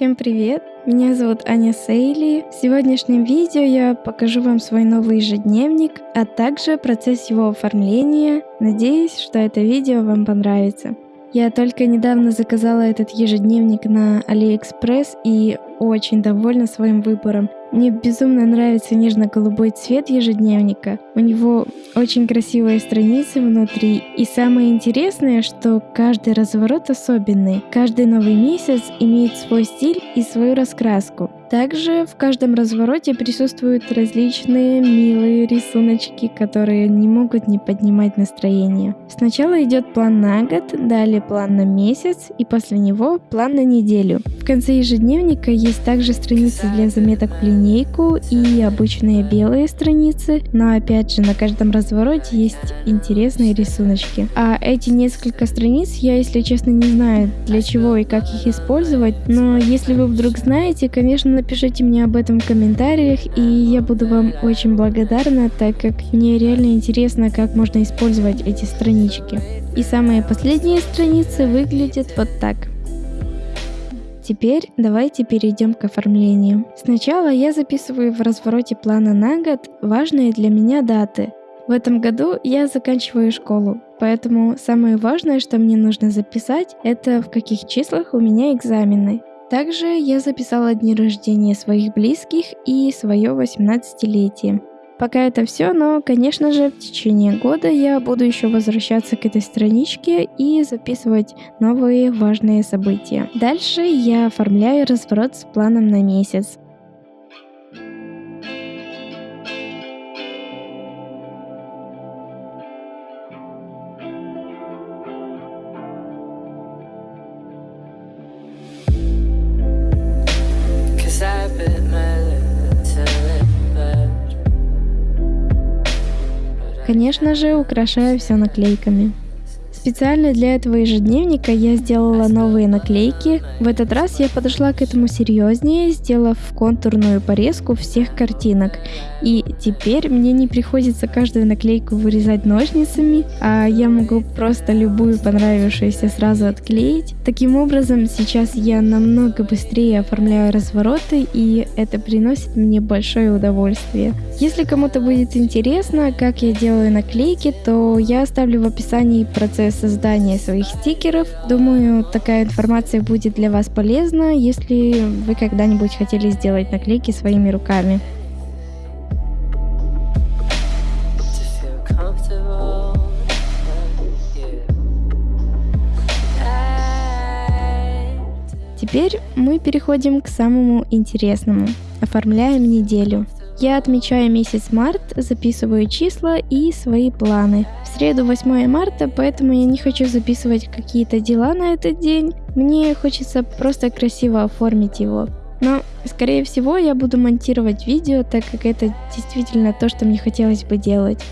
Всем привет! Меня зовут Аня Сейли. В сегодняшнем видео я покажу вам свой новый ежедневник, а также процесс его оформления. Надеюсь, что это видео вам понравится. Я только недавно заказала этот ежедневник на AliExpress и очень довольна своим выбором. Мне безумно нравится нежно-голубой цвет ежедневника. У него очень красивые страницы внутри. И самое интересное, что каждый разворот особенный. Каждый новый месяц имеет свой стиль и свою раскраску. Также в каждом развороте присутствуют различные милые рисуночки, которые не могут не поднимать настроение. Сначала идет план на год, далее план на месяц и после него план на неделю. В конце ежедневника есть также страницы для заметок в линейку и обычные белые страницы, но опять же на каждом развороте есть интересные рисуночки. А эти несколько страниц я, если честно, не знаю для чего и как их использовать, но если вы вдруг знаете, конечно, напишите мне об этом в комментариях, и я буду вам очень благодарна, так как мне реально интересно, как можно использовать эти странички. И самые последние страницы выглядят вот так. Теперь давайте перейдем к оформлению. Сначала я записываю в развороте плана на год важные для меня даты. В этом году я заканчиваю школу, поэтому самое важное, что мне нужно записать, это в каких числах у меня экзамены. Также я записала дни рождения своих близких и свое 18-летие. Пока это все, но, конечно же, в течение года я буду еще возвращаться к этой страничке и записывать новые важные события. Дальше я оформляю разворот с планом на месяц. Конечно же, украшаю все наклейками. Специально для этого ежедневника я сделала новые наклейки. В этот раз я подошла к этому серьезнее, сделав контурную порезку всех картинок. И теперь мне не приходится каждую наклейку вырезать ножницами, а я могу просто любую понравившуюся сразу отклеить. Таким образом, сейчас я намного быстрее оформляю развороты, и это приносит мне большое удовольствие. Если кому-то будет интересно, как я делаю наклейки, то я оставлю в описании процесс создания своих стикеров. Думаю, такая информация будет для вас полезна, если вы когда-нибудь хотели сделать наклейки своими руками. Теперь мы переходим к самому интересному. Оформляем неделю. Я отмечаю месяц март, записываю числа и свои планы. В среду 8 марта, поэтому я не хочу записывать какие-то дела на этот день. Мне хочется просто красиво оформить его. Но, скорее всего, я буду монтировать видео, так как это действительно то, что мне хотелось бы делать.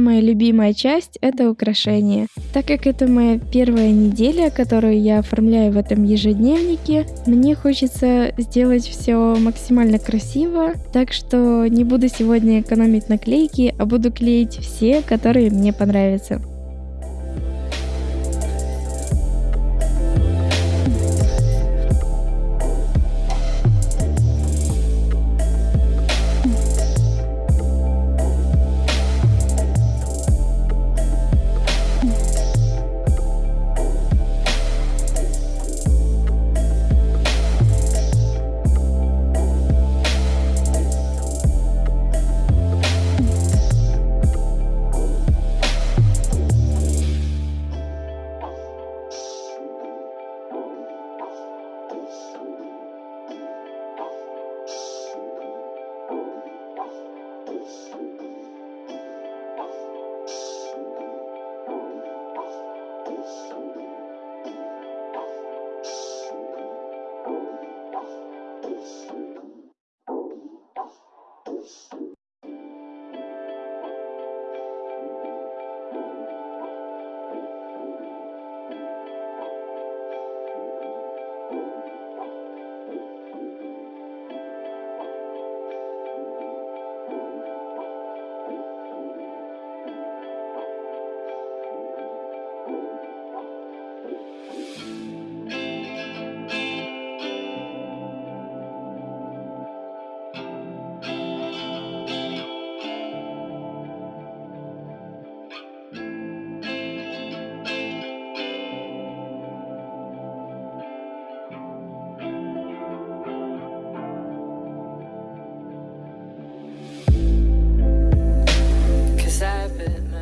Самая любимая часть — это украшения. Так как это моя первая неделя, которую я оформляю в этом ежедневнике, мне хочется сделать все максимально красиво, так что не буду сегодня экономить наклейки, а буду клеить все, которые мне понравятся.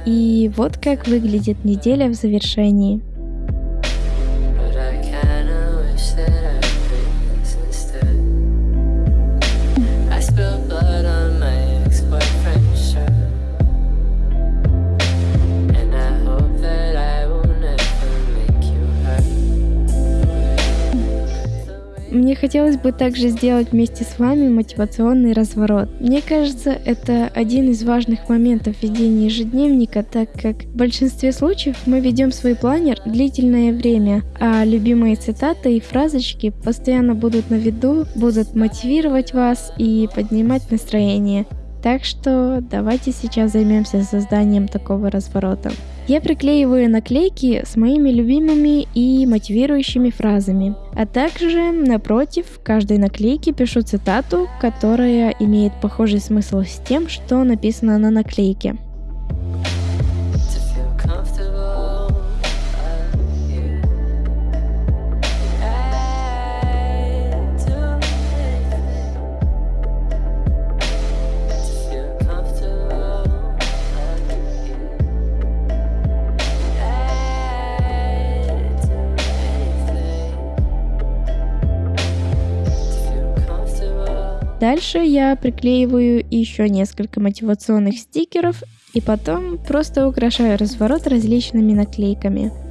И вот как выглядит неделя в завершении. Хотелось бы также сделать вместе с вами мотивационный разворот. Мне кажется, это один из важных моментов ведения ежедневника, так как в большинстве случаев мы ведем свой планер длительное время, а любимые цитаты и фразочки постоянно будут на виду, будут мотивировать вас и поднимать настроение. Так что давайте сейчас займемся созданием такого разворота. Я приклеиваю наклейки с моими любимыми и мотивирующими фразами, а также напротив каждой наклейки пишу цитату, которая имеет похожий смысл с тем, что написано на наклейке. Дальше я приклеиваю еще несколько мотивационных стикеров и потом просто украшаю разворот различными наклейками.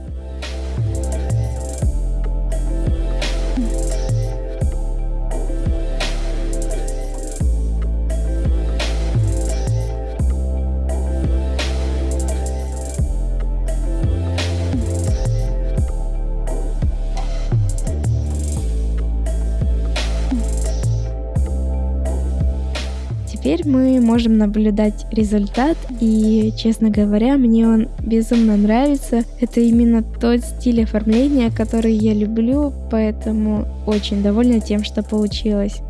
Мы можем наблюдать результат, и, честно говоря, мне он безумно нравится. Это именно тот стиль оформления, который я люблю, поэтому очень довольна тем, что получилось.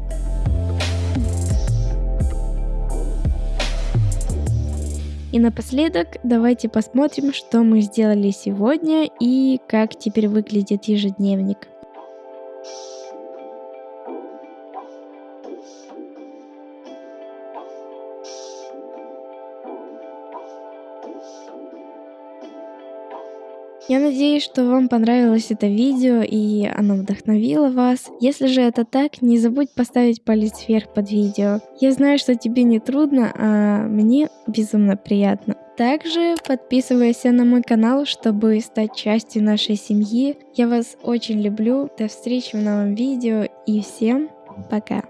И напоследок давайте посмотрим, что мы сделали сегодня и как теперь выглядит ежедневник. Я надеюсь, что вам понравилось это видео и оно вдохновило вас. Если же это так, не забудь поставить палец вверх под видео. Я знаю, что тебе не трудно, а мне безумно приятно. Также подписывайся на мой канал, чтобы стать частью нашей семьи. Я вас очень люблю. До встречи в новом видео и всем пока.